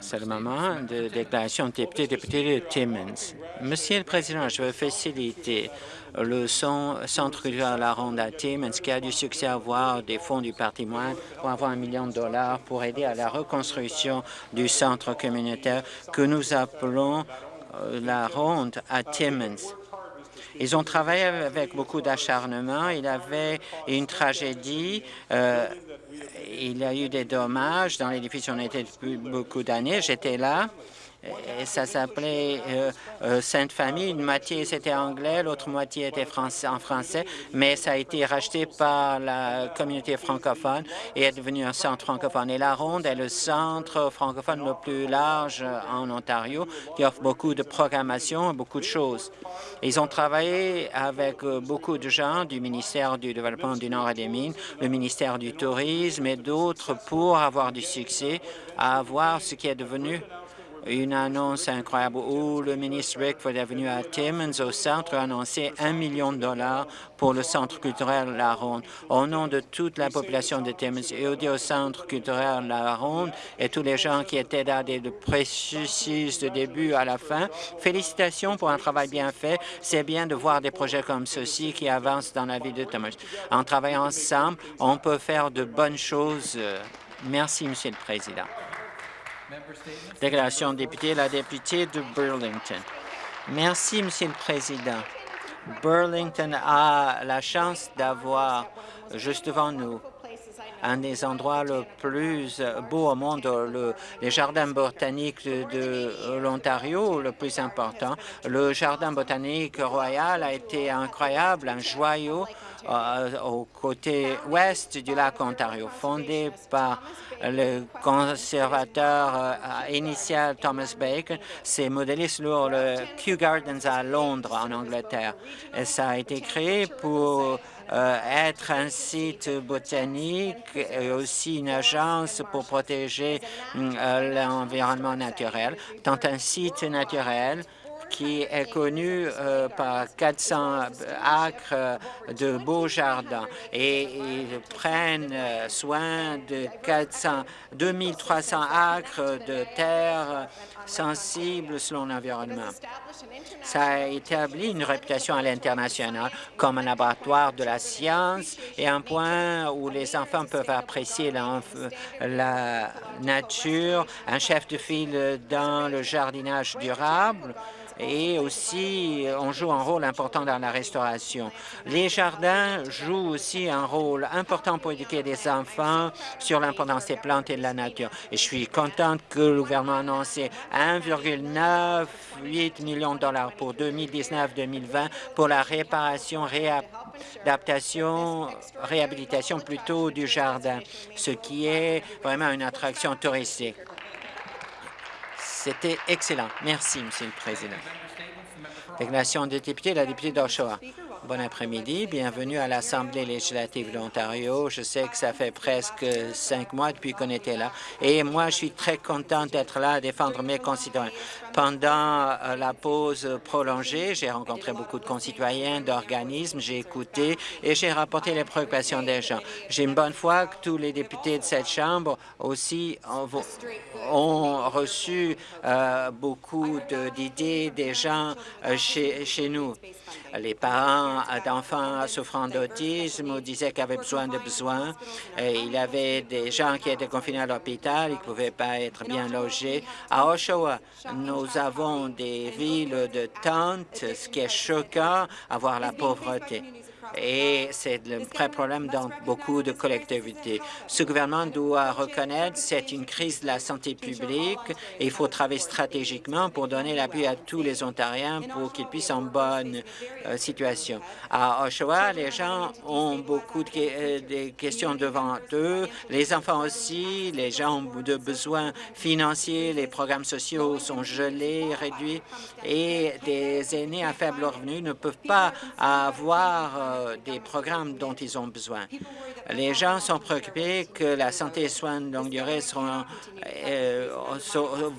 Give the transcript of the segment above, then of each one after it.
C'est le moment de déclaration de député, député de Timmins. Monsieur le Président, je veux faciliter le Centre culturel La Ronde à Timmins qui a du succès à avoir des fonds du patrimoine pour avoir un million de dollars pour aider à la reconstruction du centre communautaire que nous appelons euh, La Ronde à Timmins. Ils ont travaillé avec beaucoup d'acharnement. Il y avait une tragédie. Euh, il y a eu des dommages dans l'édifice. On était depuis beaucoup d'années. J'étais là ça s'appelait euh, euh, Sainte Famille. Une moitié c'était anglais, l'autre moitié était en français, mais ça a été racheté par la communauté francophone et est devenu un centre francophone. Et la Ronde est le centre francophone le plus large en Ontario qui offre beaucoup de programmation beaucoup de choses. Ils ont travaillé avec euh, beaucoup de gens du ministère du Développement du Nord et des Mines, le ministère du Tourisme et d'autres pour avoir du succès à avoir ce qui est devenu une annonce incroyable où le ministre Rickford est venu à Timmins, au centre, a annoncé un million de dollars pour le centre culturel La Ronde. Au nom de toute la population de Timmins et au centre culturel La Ronde et tous les gens qui étaient là dès le processus de début à la fin, félicitations pour un travail bien fait. C'est bien de voir des projets comme ceux-ci qui avancent dans la vie de Timmins. En travaillant ensemble, on peut faire de bonnes choses. Merci, Monsieur le Président. Déclaration de député, la députée de Burlington. Merci, Monsieur le Président. Burlington a la chance d'avoir juste devant nous un des endroits le plus beau au monde, le, les jardins botaniques de, l'Ontario, le plus important. Le jardin botanique royal a été incroyable, un joyau au côté ouest du lac Ontario, fondé par le conservateur euh, initial Thomas Bacon. C'est modélé sur le Kew Gardens à Londres, en Angleterre. Et ça a été créé pour euh, être un site botanique et aussi une agence pour protéger euh, l'environnement naturel, tant un site naturel qui est connu euh, par 400 acres de beaux jardins et ils prennent soin de 400, 2300 acres de terre sensibles selon l'environnement. Ça a établi une réputation à l'international comme un laboratoire de la science et un point où les enfants peuvent apprécier la nature, un chef de file dans le jardinage durable, et aussi on joue un rôle important dans la restauration. Les jardins jouent aussi un rôle important pour éduquer les enfants sur l'importance des plantes et de la nature. Et je suis contente que le gouvernement a annoncé 1,98 millions de dollars pour 2019-2020 pour la réparation, réadaptation, réhabilitation plutôt du jardin, ce qui est vraiment une attraction touristique. C'était excellent. Merci, Monsieur le Président. Déclaration des députés, la députée d'Oshawa. Bon après-midi. Bienvenue à l'Assemblée législative de l'Ontario. Je sais que ça fait presque cinq mois depuis qu'on était là. Et moi, je suis très content d'être là à défendre mes concitoyens. Pendant euh, la pause prolongée, j'ai rencontré beaucoup de concitoyens, d'organismes, j'ai écouté et j'ai rapporté les préoccupations des gens. J'ai une bonne foi que tous les députés de cette Chambre aussi ont reçu euh, beaucoup d'idées des gens euh, chez, nous. Les parents d'enfants souffrant d'autisme disaient qu'ils avaient besoin de besoins. Il y avait des gens qui étaient confinés à l'hôpital, ils ne pouvaient pas être bien logés. À Oshawa, nous avons des villes de tentes, ce qui est choquant, avoir la pauvreté et c'est le vrai problème dans beaucoup de collectivités. Ce gouvernement doit reconnaître c'est une crise de la santé publique et il faut travailler stratégiquement pour donner l'appui à tous les Ontariens pour qu'ils puissent en bonne euh, situation. À Oshawa, les gens ont beaucoup de, euh, questions devant eux, les enfants aussi, les gens ont de besoins financiers, les programmes sociaux sont gelés, réduits et des aînés à faible revenu ne peuvent pas avoir euh, des programmes dont ils ont besoin. Les gens sont préoccupés que la santé et soins de longue durée seront, euh,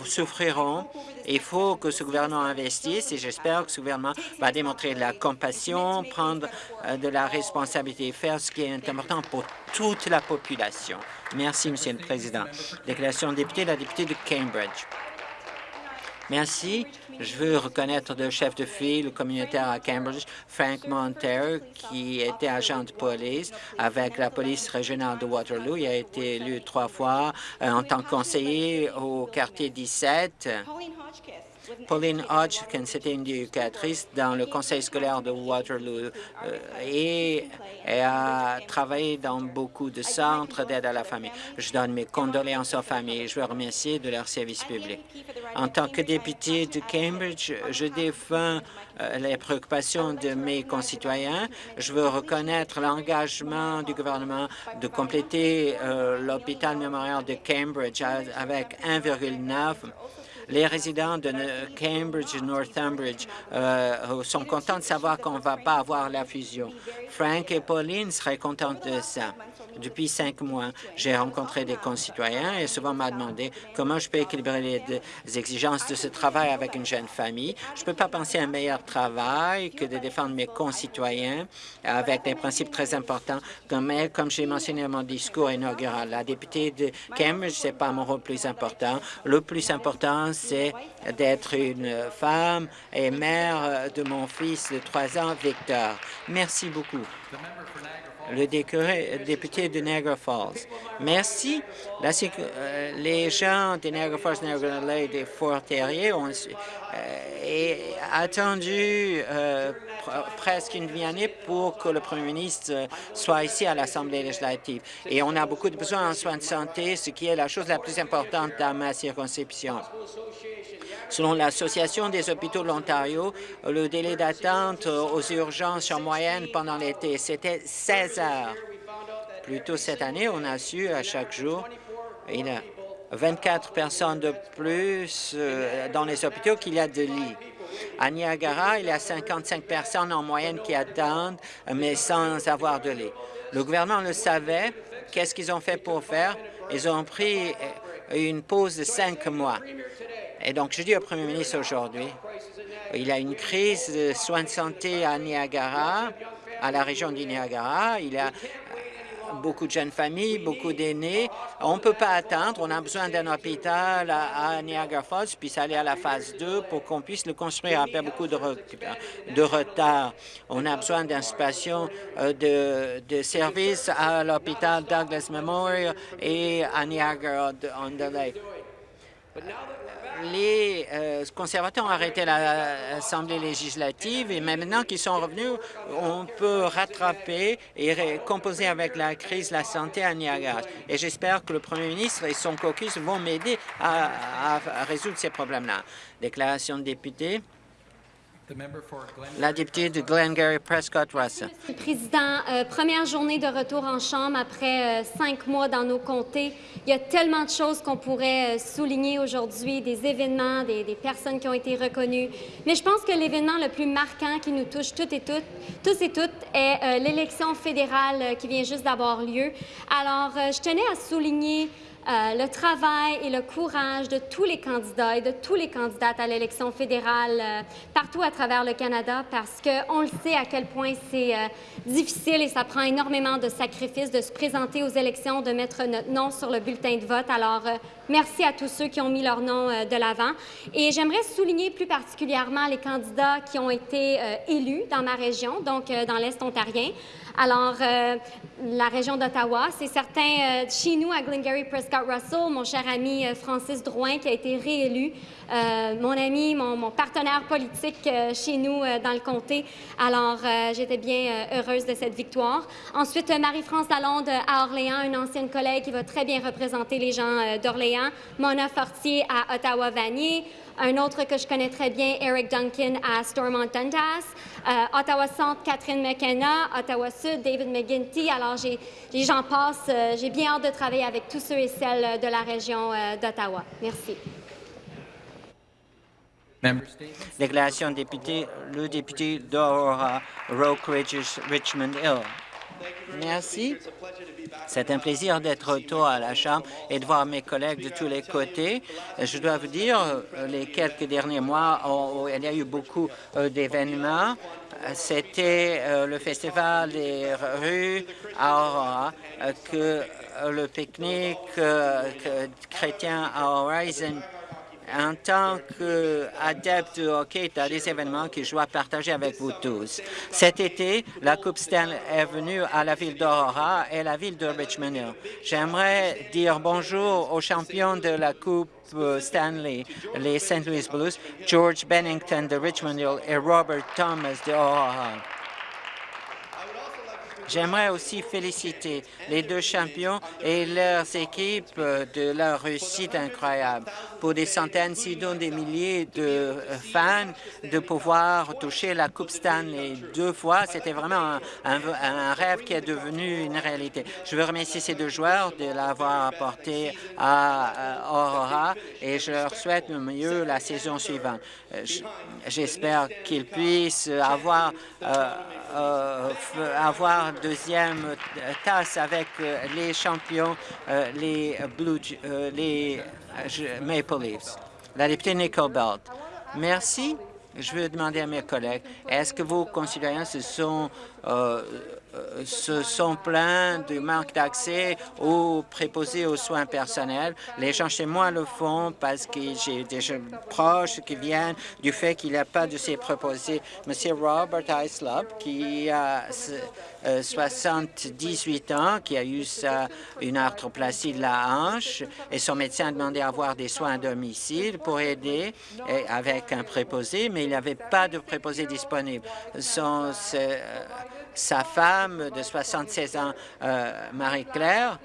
souffriront. Il faut que ce gouvernement investisse et j'espère que ce gouvernement va démontrer de la compassion, prendre euh, de la responsabilité et faire ce qui est important pour toute la population. Merci, Monsieur le Président. Déclaration de député, la députée de Cambridge. Merci. Je veux reconnaître le chef de file communautaire à Cambridge, Frank Montero, qui était agent de police avec la police régionale de Waterloo. Il a été élu trois fois euh, en tant que conseiller au quartier 17. Pauline Hodgkin, c'était une éducatrice dans le conseil scolaire de Waterloo euh, et a travaillé dans beaucoup de centres d'aide à la famille. Je donne mes condoléances aux familles je veux remercier de leur service public. En tant que député de Cambridge, je défends euh, les préoccupations de mes concitoyens. Je veux reconnaître l'engagement du gouvernement de compléter euh, l'hôpital mémorial de Cambridge avec 1,9 les résidents de Cambridge et Northumbridge euh, sont contents de savoir qu'on ne va pas avoir la fusion. Frank et Pauline seraient contents de ça. Depuis cinq mois, j'ai rencontré des concitoyens et souvent m'a demandé comment je peux équilibrer les, exigences de ce travail avec une jeune famille. Je ne peux pas penser à un meilleur travail que de défendre mes concitoyens avec des principes très importants, comme, comme j'ai mentionné dans mon discours inaugural. La députée de Cambridge, ce n'est pas mon rôle plus important. Le plus important, c'est d'être une femme et mère de mon fils de trois ans, Victor. Merci beaucoup le député de Niagara Falls. Merci. Euh, les gens de Niagara Falls, Niagara Lake et Fort-Terrier ont euh, attendu euh, presque une demi-année pour que le premier ministre soit ici à l'Assemblée législative. Et on a beaucoup de besoins en soins de santé, ce qui est la chose la plus importante dans ma circonscription. Selon l'Association des hôpitaux de l'Ontario, le délai d'attente aux urgences en moyenne pendant l'été, c'était 16 heures. Plus tôt cette année, on a su à chaque jour, a 24 personnes de plus euh, dans les hôpitaux qu'il y a de lits. À Niagara, il y a 55 personnes en moyenne qui attendent, mais sans avoir de lit. Le gouvernement le savait. Qu'est-ce qu'ils ont fait pour faire? Ils ont pris une pause de cinq mois. Et donc, je dis au premier ministre aujourd'hui, il y a une crise de soins de santé à Niagara, à la région du Niagara. Il y a beaucoup de jeunes familles, beaucoup d'aînés. On ne peut pas attendre. On a besoin d'un hôpital à, Niagara Falls, puis aller à la phase 2 pour qu'on puisse le construire après beaucoup de, de retard. On a besoin d'une station euh, de, de service à l'hôpital Douglas Memorial et à Niagara-on-the-Lake les euh, conservateurs ont arrêté l'Assemblée législative et maintenant qu'ils sont revenus, on peut rattraper et composer avec la crise la santé à Niagara. Et j'espère que le premier ministre et son caucus vont m'aider à, à résoudre ces problèmes-là. Déclaration de député. La députée de Glengarry Prescott Russell. Président, euh, première journée de retour en Chambre après euh, cinq mois dans nos comtés. Il y a tellement de choses qu'on pourrait euh, souligner aujourd'hui, des événements, des, personnes qui ont été reconnues. Mais je pense que l'événement le plus marquant qui nous touche toutes et toutes, tous et toutes, est l'élection fédérale qui vient juste d'avoir lieu. Alors, je tenais à souligner euh, le travail et le courage de tous les candidats et de tous les candidates à l'élection fédérale euh, partout à travers le Canada parce qu'on le sait à quel point c'est euh, difficile et ça prend énormément de sacrifices de se présenter aux élections, de mettre notre nom sur le bulletin de vote. Alors, merci à tous ceux qui ont mis leur nom de l'avant. Et j'aimerais souligner plus particulièrement les candidats qui ont été élus dans ma région, donc dans l'Est ontarien. Alors, la région d'Ottawa, c'est certain, chez nous, à Glengarry Prescott, Russell, mon cher ami euh, Francis Drouin, qui a été réélu, euh, mon ami, mon, partenaire politique euh, chez nous dans le comté. Alors, j'étais bien heureuse de cette victoire. Ensuite, Marie-France Lalonde à Orléans, une ancienne collègue qui va très bien représenter les gens d'Orléans. Mona Fortier à Ottawa-Vanier. Un autre que je connais très bien, Eric Duncan à Stormont Dundas. Euh, Ottawa Centre, Catherine McKenna. Ottawa Sud, David McGuinty. Alors, j'en passe. Euh, j'ai bien hâte de travailler avec tous ceux et celles de la région euh, d'Ottawa. Merci. Déclaration député, le député d'Aurora, Rock Ridge, Richmond Hill. Merci. C'est un plaisir d'être retour à la Chambre et de voir mes collègues de tous les côtés. Je dois vous dire, les quelques derniers mois, il y a eu beaucoup euh, d'événements. C'était euh, le festival des rues à Aurora, euh, que le pique-nique chrétien à Horizon en tant qu'adepte du hockey, a des événements que je dois partager avec vous tous. Cet été, la Coupe Stanley est venue à la ville d'Aurora et la ville de Richmond Hill. J'aimerais dire bonjour aux champions de la Coupe Stanley, les St. Louis Blues, George Bennington de Richmond Hill et Robert Thomas de Aurora. J'aimerais aussi féliciter les deux champions et leurs équipes de leur réussite incroyable. Pour des centaines, sinon des milliers de fans, de pouvoir toucher la Coupe Stanley deux fois, c'était vraiment un, rêve qui est devenu une réalité. Je veux remercier ces deux joueurs de l'avoir apporté à Aurora et je leur souhaite le mieux la saison suivante. J'espère qu'ils puissent avoir, euh, euh, avoir deuxième euh, tasse avec euh, les champions, euh, les Maple Leafs. La députée Nicole Belt. Merci. Je veux demander à mes collègues, est-ce que vos concitoyens se sont euh, se sont plaints du manque d'accès aux préposés aux soins personnels. Les gens chez moi le font parce que j'ai des proches qui viennent du fait qu'il n'y a pas de ces préposés. Monsieur Robert Islop, qui a 78 euh, ans, qui a eu une arthroplastie de la hanche, et son médecin a demandé à avoir des soins à domicile pour aider avec un préposé, mais il n'y avait pas de préposé disponible. Son, sa femme de 76 ans, euh, Marie-Claire,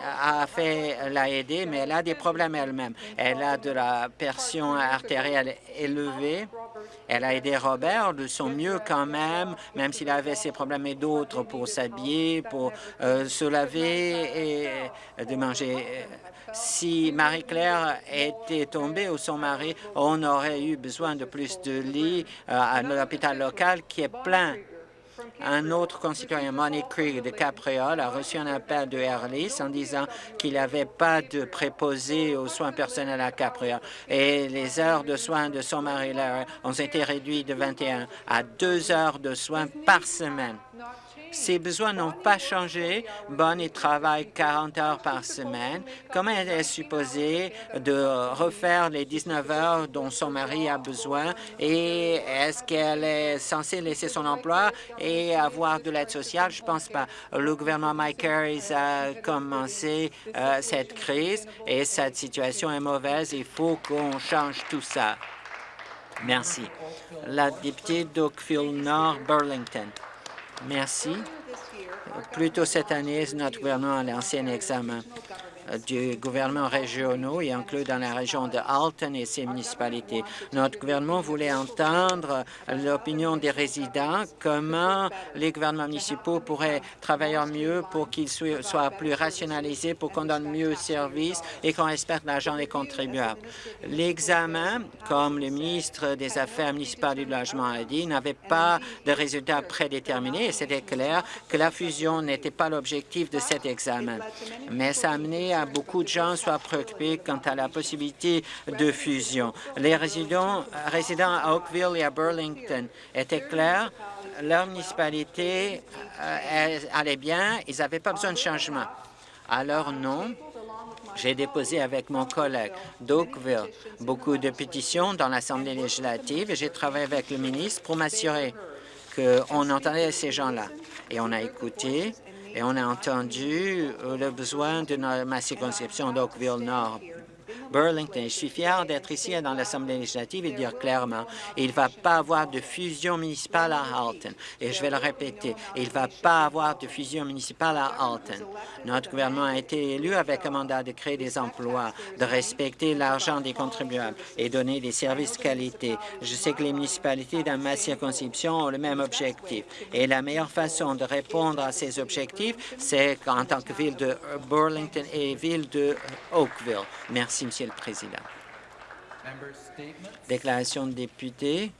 a fait l'a aider, mais elle a des problèmes elle-même. Elle a de la pression artérielle élevée. Elle a aidé Robert de son mieux quand même, même s'il avait ses problèmes et d'autres pour s'habiller, pour euh, se laver et de manger. Si Marie-Claire était tombée ou son mari, on aurait eu besoin de plus de lits euh, à l'hôpital local qui est plein un autre concitoyen, Money Creek de Capriole, a reçu un appel de Airlis en disant qu'il n'avait pas de préposé aux soins personnels à Capriole et les heures de soins de son mari ont été réduites de 21 à 2 heures de soins par semaine. Ses besoins n'ont pas changé. Bonnie travaille 40 heures par semaine. Comment elle est supposée de refaire les 19 heures dont son mari a besoin? Et est-ce qu'elle est censée laisser son emploi et avoir de l'aide sociale? Je ne pense pas. Le gouvernement Mike Harris a commencé euh, cette crise et cette situation est mauvaise. Il faut qu'on change tout ça. Merci. La députée d'Oakville Nord, Burlington. Merci. Plus tôt cette année, notre gouvernement a lancé un examen du gouvernement régionaux et inclus dans la région de Alton et ses municipalités. Notre gouvernement voulait entendre l'opinion des résidents, comment les gouvernements municipaux pourraient travailler mieux pour qu'ils soient plus rationalisés, pour qu'on donne mieux service et qu'on respecte l'argent des contribuables. L'examen, comme le ministre des Affaires municipales du Logement a dit, n'avait pas de résultats prédéterminés et c'était clair que la fusion n'était pas l'objectif de cet examen. Mais ça a amené beaucoup de gens soient préoccupés quant à la possibilité de fusion. Les résidents, à Oakville et à Burlington étaient clairs, leur municipalité euh, allait bien, ils n'avaient pas besoin de changement. Alors non, j'ai déposé avec mon collègue d'Oakville beaucoup de pétitions dans l'Assemblée législative et j'ai travaillé avec le ministre pour m'assurer qu'on entendait ces gens-là. Et on a écouté et on a entendu euh, le besoin de ma circonscription d'Oakville-Nord Burlington. Je suis fier d'être ici dans l'Assemblée législative et dire clairement, il ne va pas avoir de fusion municipale à Halton. Et je vais le répéter, il ne va pas avoir de fusion municipale à Halton. Notre gouvernement a été élu avec un mandat de créer des emplois, de respecter l'argent des contribuables et donner des services de qualité. Je sais que les municipalités dans ma circonscription ont le même objectif. Et la meilleure façon de répondre à ces objectifs, c'est en tant que ville de Burlington et ville de Oakville. Merci, Monsieur le Président. Déclaration de député.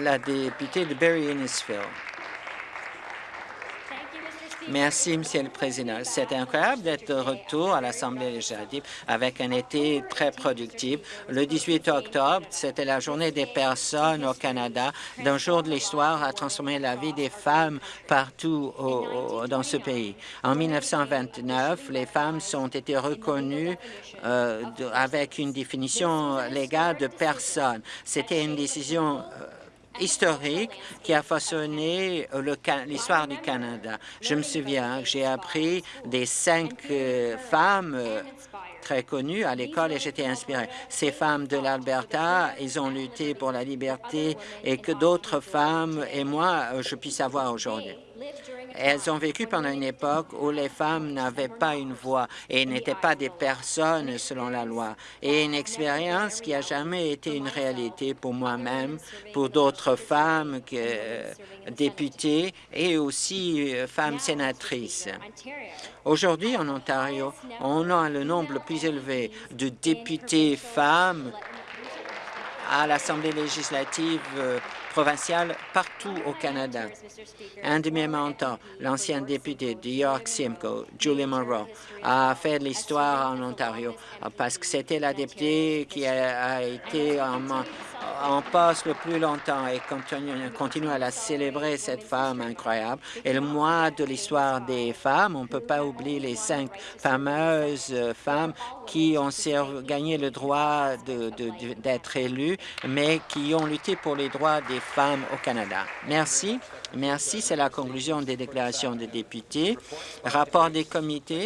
La députée de Barry-Innisfil. Merci, Monsieur le Président. C'est incroyable d'être de retour à l'Assemblée législative avec un été très productif. Le 18 octobre, c'était la journée des personnes au Canada, d'un jour de l'histoire a transformé la vie des femmes partout dans ce pays. En 1929, les femmes ont été reconnues euh, avec une définition légale de personne. C'était une décision euh, historique qui a façonné l'histoire du Canada. Je me souviens que j'ai appris des cinq euh, femmes euh, très connues à l'école et j'étais inspiré. Ces femmes de l'Alberta, ils ont lutté pour la liberté et que d'autres femmes et moi, euh, je puisse avoir aujourd'hui. Elles ont vécu pendant une époque où les femmes n'avaient pas une voix et n'étaient pas des personnes selon la loi. Et une expérience qui a jamais été une réalité pour moi-même, pour d'autres femmes que, euh, députées et aussi euh, femmes sénatrices. Aujourd'hui, en Ontario, on a le nombre le plus élevé de députés femmes à l'Assemblée législative euh, provinciale partout au Canada. Un de mes mentors, l'ancien député de York Simcoe, Julie Monroe, a fait l'histoire en Ontario parce que c'était la députée qui a, été en, en poste le plus longtemps et continue à la célébrer, cette femme incroyable. Et le mois de l'histoire des femmes, on ne peut pas oublier les cinq fameuses femmes qui ont gagné le droit d'être élues, mais qui ont lutté pour les droits des femmes au Canada. Merci. Merci. C'est la conclusion des déclarations des députés. Rapport des comités.